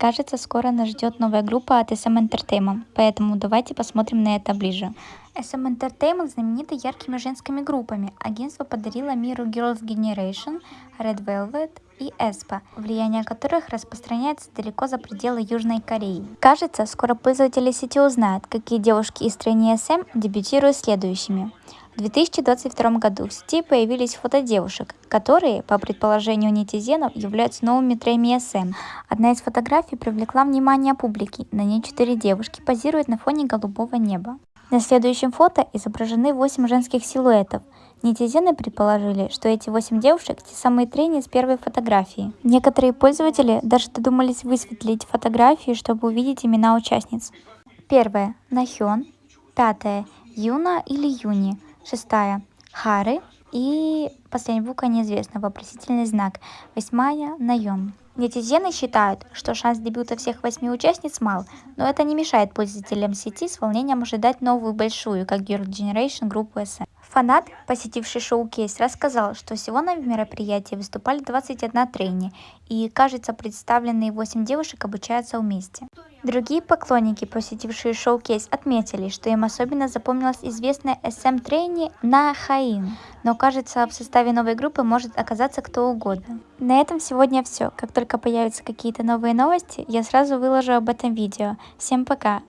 Кажется, скоро нас ждет новая группа от SM Entertainment, поэтому давайте посмотрим на это ближе. SM Entertainment знамениты яркими женскими группами. Агентство подарило миру Girls' Generation, Red Velvet и Espa, влияние которых распространяется далеко за пределы Южной Кореи. Кажется, скоро пользователи сети узнают, какие девушки из страны SM дебютируют следующими. В 2022 году в сети появились фото девушек, которые, по предположению нетизенов, являются новыми трейми SM. Одна из фотографий привлекла внимание публики. На ней четыре девушки позируют на фоне голубого неба. На следующем фото изображены 8 женских силуэтов. Нетизены предположили, что эти 8 девушек те самые трени с первой фотографии. Некоторые пользователи даже додумались высветлить фотографии, чтобы увидеть имена участниц. Первая – Нахён. Пятая – Юна или Юни. Шестая – Хары. И последняя буква неизвестна, вопросительный знак. Восьмая – Найон. Нетизены считают, что шанс дебюта всех восьми участниц мал, но это не мешает пользователям сети с волнением ожидать новую большую, как Girl Generation, группу SM. Фанат, посетивший шоу-кейс, рассказал, что всего на мероприятии выступали 21 трени, и, кажется, представленные 8 девушек обучаются вместе. Другие поклонники, посетившие шоу-кейс, отметили, что им особенно запомнилась известная SM-трени На Хаин, но кажется, в составе новой группы может оказаться кто угодно. На этом сегодня все. Как только появятся какие-то новые новости, я сразу выложу об этом видео. Всем пока!